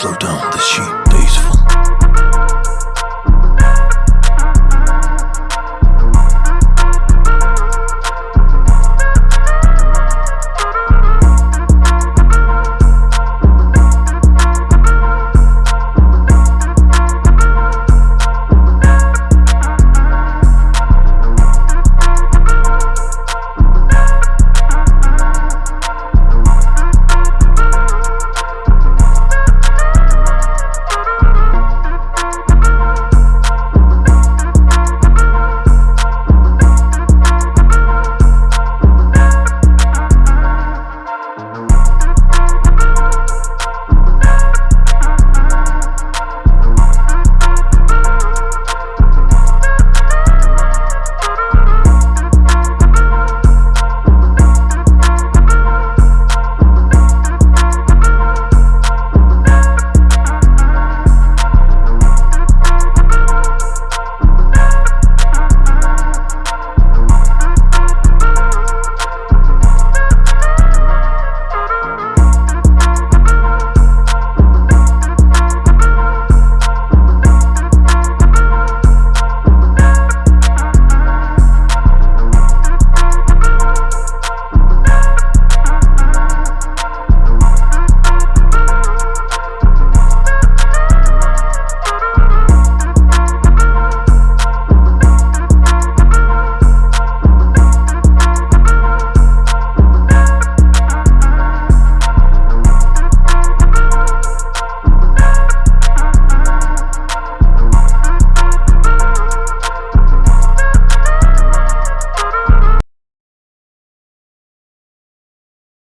Slow down the sheep.